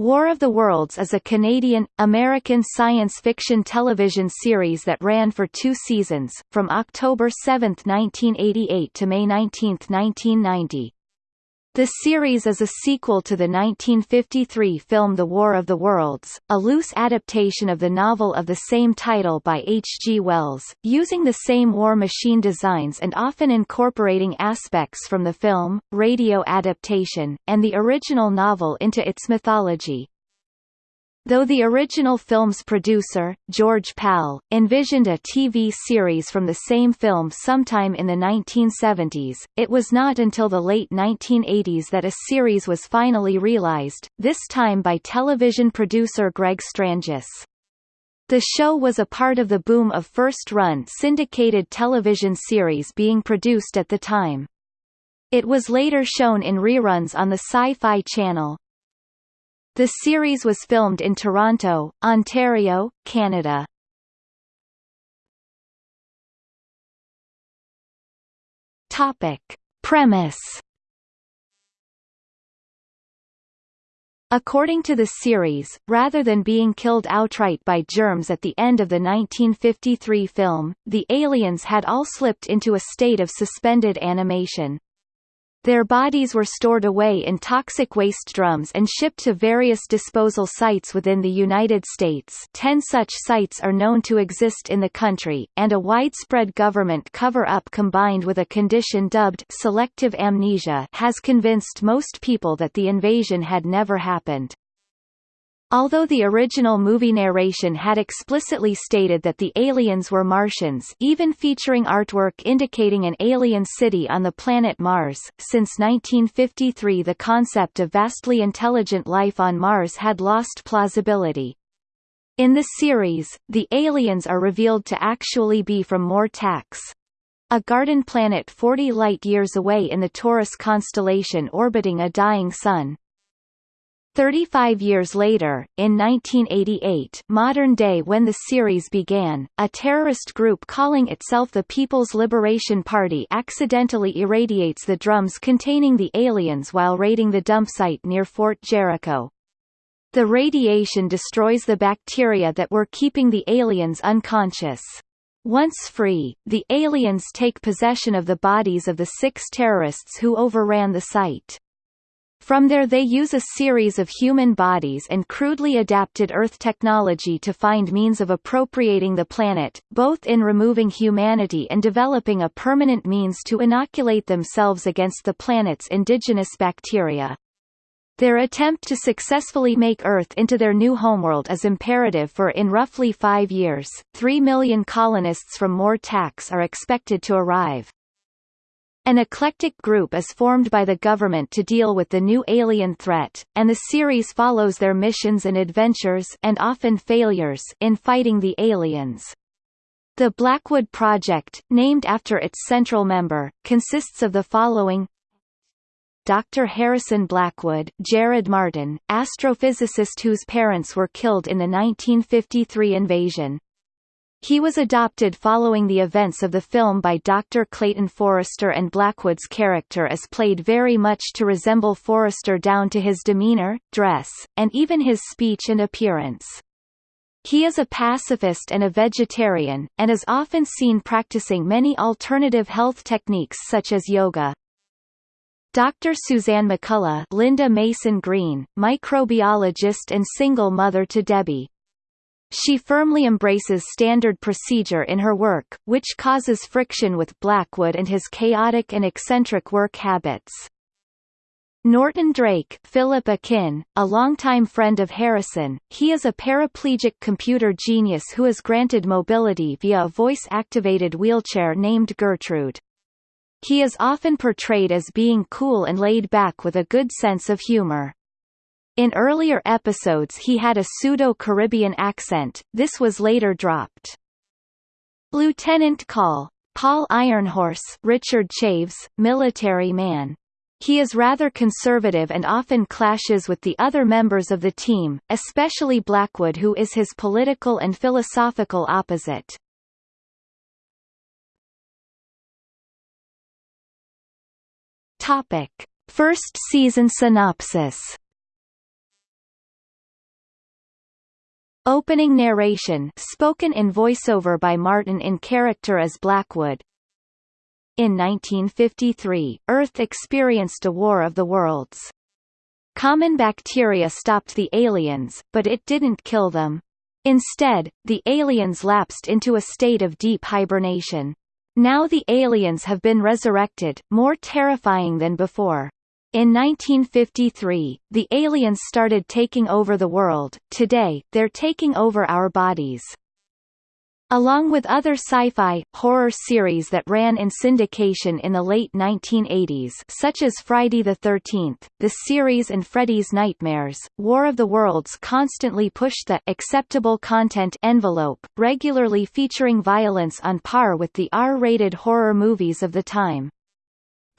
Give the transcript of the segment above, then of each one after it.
War of the Worlds is a Canadian, American science fiction television series that ran for two seasons, from October 7, 1988 to May 19, 1990. The series is a sequel to the 1953 film The War of the Worlds, a loose adaptation of the novel of the same title by H. G. Wells, using the same war machine designs and often incorporating aspects from the film, radio adaptation, and the original novel into its mythology. Though the original film's producer, George Pal, envisioned a TV series from the same film sometime in the 1970s, it was not until the late 1980s that a series was finally realized, this time by television producer Greg Strangis. The show was a part of the boom of first-run syndicated television series being produced at the time. It was later shown in reruns on the Sci-Fi Channel, the series was filmed in Toronto, Ontario, Canada. Topic. Premise According to the series, rather than being killed outright by germs at the end of the 1953 film, the aliens had all slipped into a state of suspended animation. Their bodies were stored away in toxic waste drums and shipped to various disposal sites within the United States ten such sites are known to exist in the country, and a widespread government cover-up combined with a condition dubbed selective amnesia has convinced most people that the invasion had never happened. Although the original movie narration had explicitly stated that the aliens were Martians even featuring artwork indicating an alien city on the planet Mars, since 1953 the concept of vastly intelligent life on Mars had lost plausibility. In the series, the aliens are revealed to actually be from Mortax, a garden planet 40 light-years away in the Taurus constellation orbiting a dying sun. Thirty-five years later, in 1988 modern day when the series began, a terrorist group calling itself the People's Liberation Party accidentally irradiates the drums containing the aliens while raiding the dump site near Fort Jericho. The radiation destroys the bacteria that were keeping the aliens unconscious. Once free, the aliens take possession of the bodies of the six terrorists who overran the site. From there they use a series of human bodies and crudely adapted Earth technology to find means of appropriating the planet, both in removing humanity and developing a permanent means to inoculate themselves against the planet's indigenous bacteria. Their attempt to successfully make Earth into their new homeworld is imperative for in roughly five years, three million colonists from Mortax are expected to arrive. An eclectic group is formed by the government to deal with the new alien threat, and the series follows their missions and adventures and often failures in fighting the aliens. The Blackwood Project, named after its central member, consists of the following Dr. Harrison Blackwood Jared Martin, astrophysicist whose parents were killed in the 1953 invasion, he was adopted following the events of the film by Dr. Clayton Forrester and Blackwood's character is played very much to resemble Forrester down to his demeanor, dress, and even his speech and appearance. He is a pacifist and a vegetarian, and is often seen practicing many alternative health techniques such as yoga. Dr. Suzanne McCullough Lynda Mason Green, microbiologist and single mother to Debbie, she firmly embraces standard procedure in her work, which causes friction with Blackwood and his chaotic and eccentric work habits. Norton Drake Philip Akin, a longtime friend of Harrison, he is a paraplegic computer genius who is granted mobility via a voice-activated wheelchair named Gertrude. He is often portrayed as being cool and laid back with a good sense of humor. In earlier episodes he had a pseudo-Caribbean accent, this was later dropped. Lieutenant Call. Paul Ironhorse Richard Chaves, military man. He is rather conservative and often clashes with the other members of the team, especially Blackwood who is his political and philosophical opposite. First season synopsis Opening narration spoken in voiceover by Martin in character as Blackwood. In 1953, Earth experienced a War of the Worlds. Common bacteria stopped the aliens, but it didn't kill them. Instead, the aliens lapsed into a state of deep hibernation. Now the aliens have been resurrected, more terrifying than before. In 1953, the aliens started taking over the world, today, they're taking over our bodies. Along with other sci-fi, horror series that ran in syndication in the late 1980s such as Friday the 13th, the series and Freddy's Nightmares, War of the Worlds constantly pushed the acceptable content envelope, regularly featuring violence on par with the R-rated horror movies of the time.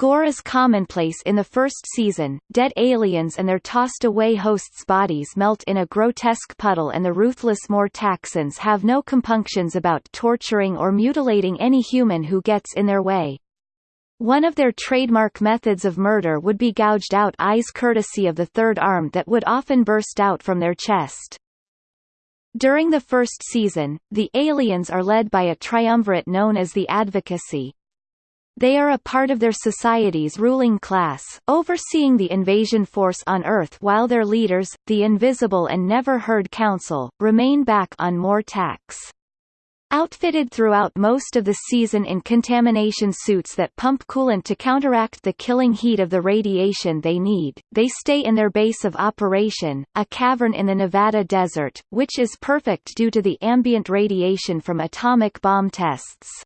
Gore is commonplace in the first season, dead aliens and their tossed-away hosts' bodies melt in a grotesque puddle and the ruthless Mortaxans have no compunctions about torturing or mutilating any human who gets in their way. One of their trademark methods of murder would be gouged out eyes courtesy of the third arm that would often burst out from their chest. During the first season, the aliens are led by a triumvirate known as the Advocacy, they are a part of their society's ruling class, overseeing the invasion force on Earth while their leaders, the Invisible and Never Heard Council, remain back on Mortax. Outfitted throughout most of the season in contamination suits that pump coolant to counteract the killing heat of the radiation they need, they stay in their base of operation, a cavern in the Nevada desert, which is perfect due to the ambient radiation from atomic bomb tests.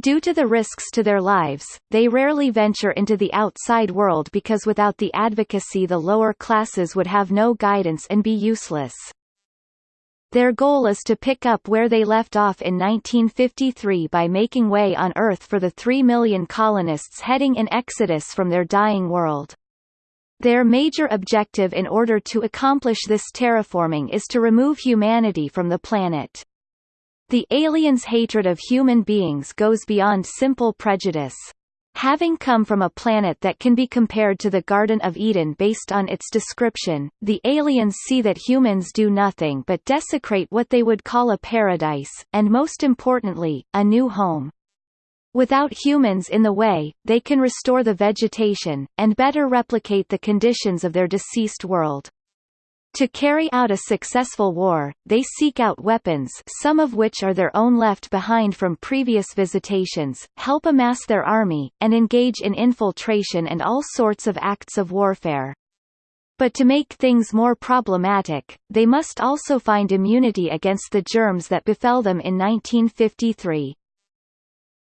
Due to the risks to their lives, they rarely venture into the outside world because without the advocacy the lower classes would have no guidance and be useless. Their goal is to pick up where they left off in 1953 by making way on Earth for the three million colonists heading in exodus from their dying world. Their major objective in order to accomplish this terraforming is to remove humanity from the planet. The aliens' hatred of human beings goes beyond simple prejudice. Having come from a planet that can be compared to the Garden of Eden based on its description, the aliens see that humans do nothing but desecrate what they would call a paradise, and most importantly, a new home. Without humans in the way, they can restore the vegetation, and better replicate the conditions of their deceased world. To carry out a successful war, they seek out weapons some of which are their own left behind from previous visitations, help amass their army, and engage in infiltration and all sorts of acts of warfare. But to make things more problematic, they must also find immunity against the germs that befell them in 1953.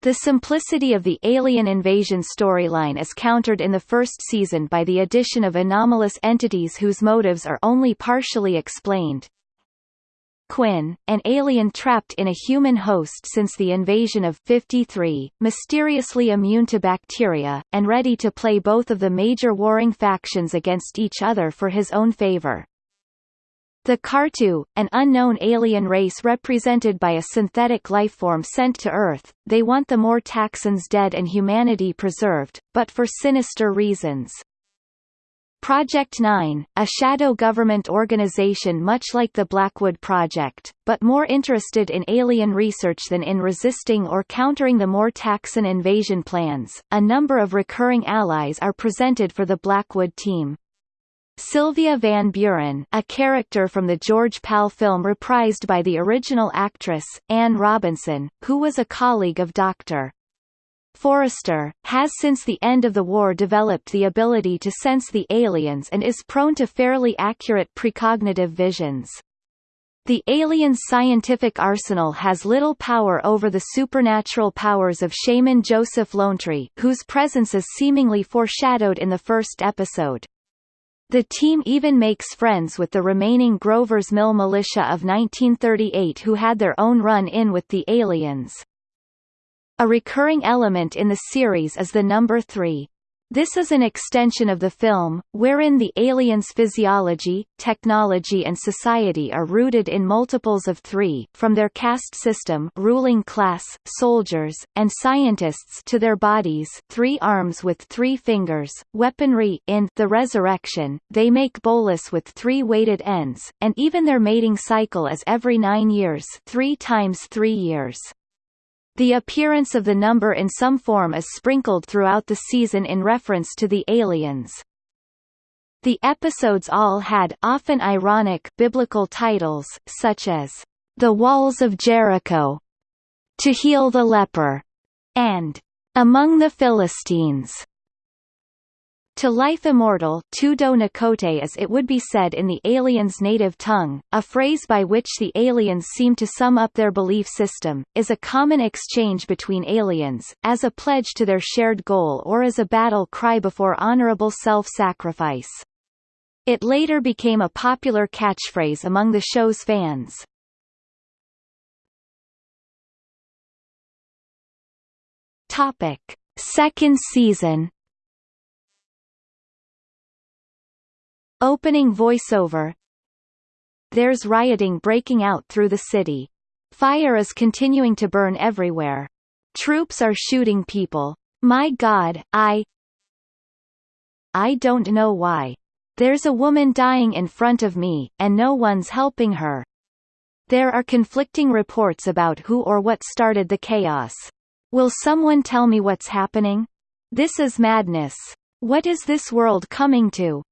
The simplicity of the alien invasion storyline is countered in the first season by the addition of anomalous entities whose motives are only partially explained. Quinn, an alien trapped in a human host since the invasion of 53, mysteriously immune to bacteria, and ready to play both of the major warring factions against each other for his own favor. The Cartu, an unknown alien race represented by a synthetic lifeform sent to Earth, they want the Mortaxans dead and humanity preserved, but for sinister reasons. Project 9, a shadow government organization much like the Blackwood Project, but more interested in alien research than in resisting or countering the more Mortaxan invasion plans, a number of recurring allies are presented for the Blackwood team. Sylvia Van Buren a character from the George Pal film reprised by the original actress, Anne Robinson, who was a colleague of Dr. Forrester, has since the end of the war developed the ability to sense the aliens and is prone to fairly accurate precognitive visions. The alien's scientific arsenal has little power over the supernatural powers of shaman Joseph Lonetree, whose presence is seemingly foreshadowed in the first episode. The team even makes friends with the remaining Grover's Mill militia of 1938 who had their own run-in with the aliens. A recurring element in the series is the number 3. This is an extension of the film, wherein the aliens' physiology, technology and society are rooted in multiples of three, from their caste system ruling class, soldiers, and scientists to their bodies three arms with three fingers, weaponry in The Resurrection, they make bolas with three weighted ends, and even their mating cycle is every nine years three times three years. The appearance of the number in some form is sprinkled throughout the season in reference to the aliens. The episodes all had often ironic biblical titles, such as, The Walls of Jericho, To Heal the Leper, and Among the Philistines. To life immortal tudo nakote as it would be said in the aliens' native tongue, a phrase by which the aliens seem to sum up their belief system, is a common exchange between aliens, as a pledge to their shared goal or as a battle cry before honorable self-sacrifice. It later became a popular catchphrase among the show's fans. Topic. Second season Opening voiceover There's rioting breaking out through the city. Fire is continuing to burn everywhere. Troops are shooting people. My god, I I don't know why. There's a woman dying in front of me, and no one's helping her. There are conflicting reports about who or what started the chaos. Will someone tell me what's happening? This is madness. What is this world coming to?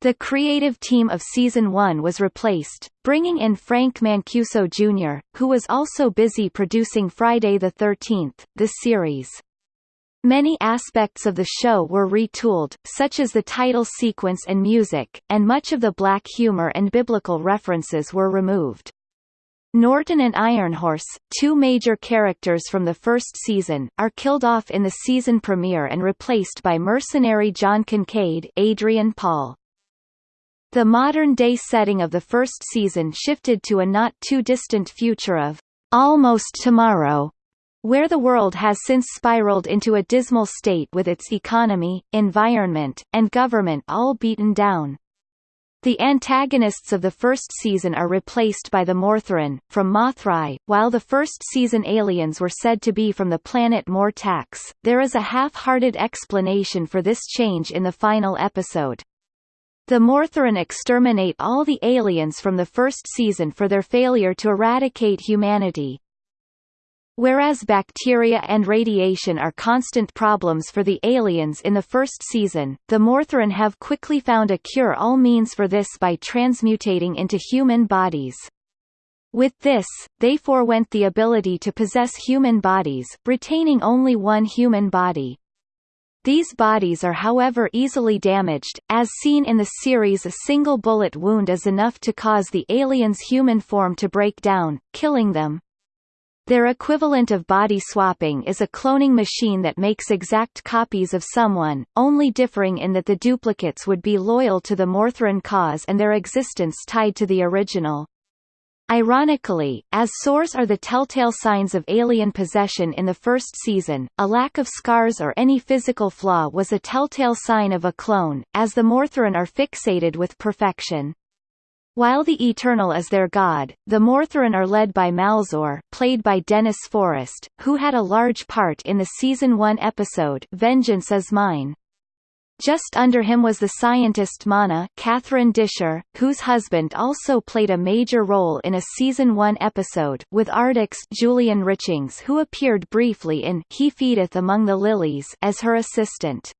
The creative team of Season 1 was replaced, bringing in Frank Mancuso Jr., who was also busy producing Friday the 13th, the series. Many aspects of the show were retooled, such as the title sequence and music, and much of the black humor and biblical references were removed. Norton and Ironhorse, two major characters from the first season, are killed off in the season premiere and replaced by mercenary John Kincaid Adrian Paul. The modern-day setting of the first season shifted to a not-too-distant future of almost tomorrow, where the world has since spiraled into a dismal state with its economy, environment, and government all beaten down. The antagonists of the first season are replaced by the Mortharin, from Mothrai, while the first season aliens were said to be from the planet Mortax. There is a half-hearted explanation for this change in the final episode. The Mortharin exterminate all the aliens from the first season for their failure to eradicate humanity. Whereas bacteria and radiation are constant problems for the aliens in the first season, the Mortharin have quickly found a cure-all means for this by transmutating into human bodies. With this, they forewent the ability to possess human bodies, retaining only one human body. These bodies are however easily damaged, as seen in the series a single bullet wound is enough to cause the alien's human form to break down, killing them. Their equivalent of body swapping is a cloning machine that makes exact copies of someone, only differing in that the duplicates would be loyal to the Mortharin cause and their existence tied to the original. Ironically, as sores are the telltale signs of alien possession in the first season, a lack of scars or any physical flaw was a telltale sign of a clone, as the Mortharin are fixated with perfection. While the Eternal is their god, the Mortharin are led by Malzor played by Denis Forest, who had a large part in the Season 1 episode Vengeance is Mine. Just under him was the scientist Mana Catherine Disher, whose husband also played a major role in a season 1 episode with Arctic's Julian Richings who appeared briefly in He Feedeth Among the Lilies as her assistant.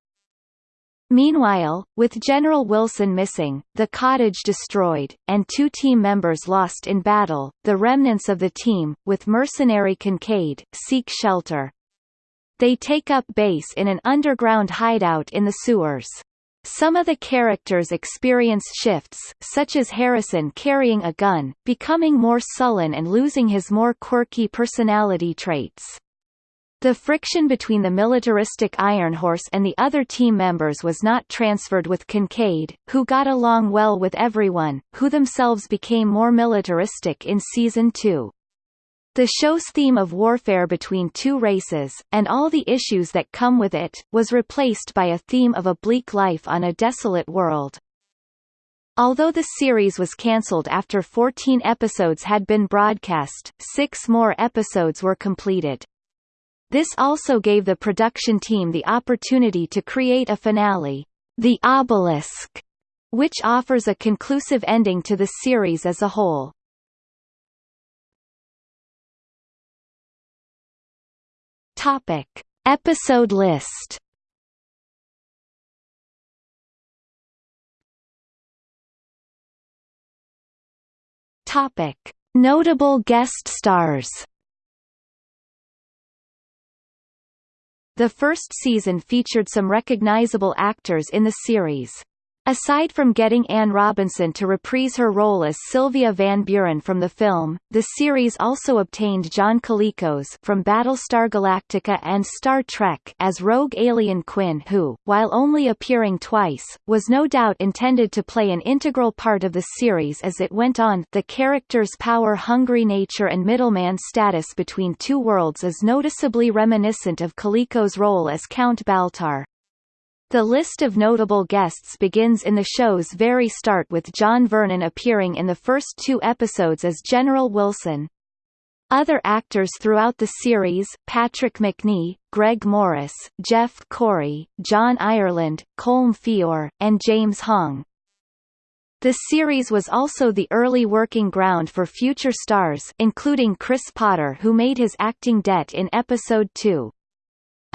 Meanwhile, with General Wilson missing, the cottage destroyed, and two team members lost in battle, the remnants of the team, with mercenary Kincaid, seek shelter. They take up base in an underground hideout in the sewers. Some of the characters experience shifts, such as Harrison carrying a gun, becoming more sullen and losing his more quirky personality traits. The friction between the militaristic Ironhorse and the other team members was not transferred with Kincaid, who got along well with everyone, who themselves became more militaristic in Season 2. The show's theme of warfare between two races, and all the issues that come with it, was replaced by a theme of a bleak life on a desolate world. Although the series was cancelled after 14 episodes had been broadcast, six more episodes were completed. This also gave the production team the opportunity to create a finale, The Obelisk, which offers a conclusive ending to the series as a whole. Topic. Episode list Topic. Notable guest stars The first season featured some recognizable actors in the series. Aside from getting Anne Robinson to reprise her role as Sylvia Van Buren from the film, the series also obtained John Colicos from Battlestar Galactica and Star Trek as rogue alien Quinn who, while only appearing twice, was no doubt intended to play an integral part of the series as it went on. The character's power-hungry nature and middleman status between two worlds is noticeably reminiscent of Colicos' role as Count Baltar. The list of notable guests begins in the show's very start with John Vernon appearing in the first two episodes as General Wilson. Other actors throughout the series, Patrick Macnee, Greg Morris, Jeff Corey, John Ireland, Colm Feore, and James Hong. The series was also the early working ground for future stars including Chris Potter who made his acting debt in episode 2.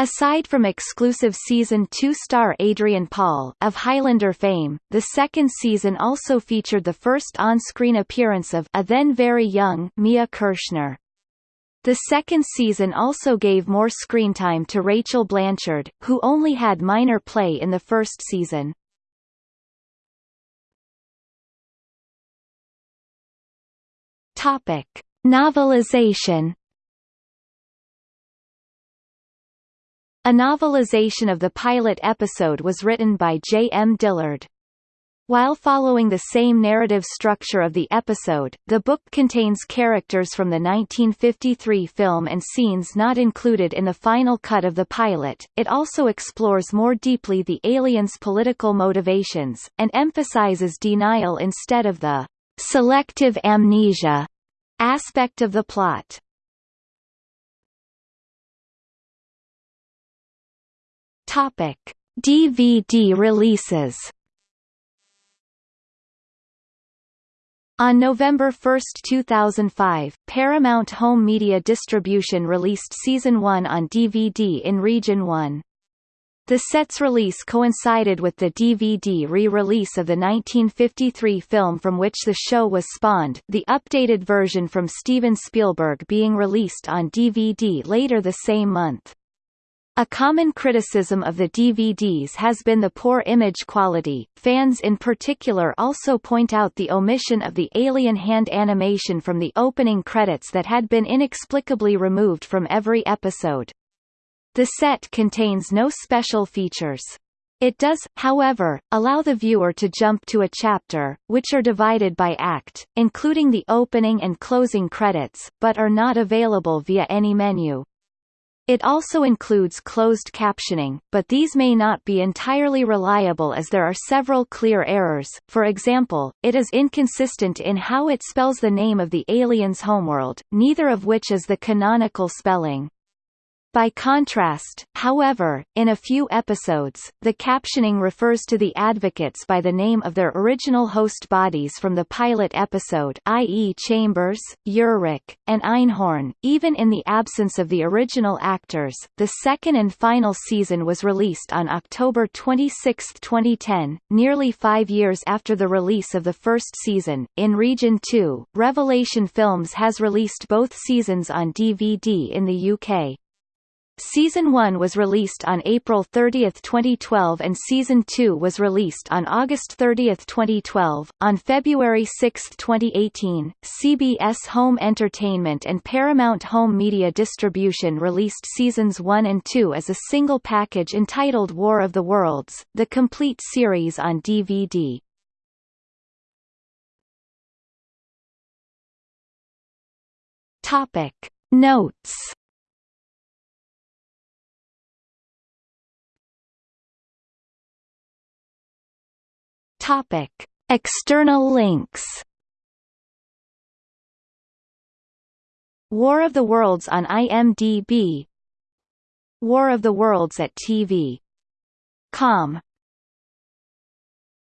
Aside from exclusive season 2 star Adrian Paul of Highlander fame, the second season also featured the first on-screen appearance of a then very young Mia Kirshner. The second season also gave more screen time to Rachel Blanchard, who only had minor play in the first season. Topic: Novelization A novelization of the pilot episode was written by J. M. Dillard. While following the same narrative structure of the episode, the book contains characters from the 1953 film and scenes not included in the final cut of the pilot. It also explores more deeply the aliens' political motivations, and emphasizes denial instead of the selective amnesia aspect of the plot. Topic: DVD releases. On November 1, 2005, Paramount Home Media Distribution released Season 1 on DVD in Region 1. The set's release coincided with the DVD re-release of the 1953 film from which the show was spawned, the updated version from Steven Spielberg being released on DVD later the same month. A common criticism of the DVDs has been the poor image quality. Fans in particular also point out the omission of the alien hand animation from the opening credits that had been inexplicably removed from every episode. The set contains no special features. It does, however, allow the viewer to jump to a chapter, which are divided by act, including the opening and closing credits, but are not available via any menu. It also includes closed captioning, but these may not be entirely reliable as there are several clear errors, for example, it is inconsistent in how it spells the name of the alien's homeworld, neither of which is the canonical spelling. By contrast, however, in a few episodes, the captioning refers to the advocates by the name of their original host bodies from the pilot episode i.e. Chambers, Urich, and Einhorn, even in the absence of the original actors. The second and final season was released on October 26, 2010, nearly five years after the release of the first season. In Region 2, Revelation Films has released both seasons on DVD in the UK. Season 1 was released on April 30, 2012 and Season 2 was released on August 30, 2012. On February 6, 2018, CBS Home Entertainment and Paramount Home Media Distribution released Seasons 1 and 2 as a single package entitled War of the Worlds, the complete series on DVD. Topic Notes Topic. External links. War of the Worlds on IMDb War of the Worlds at TV. Com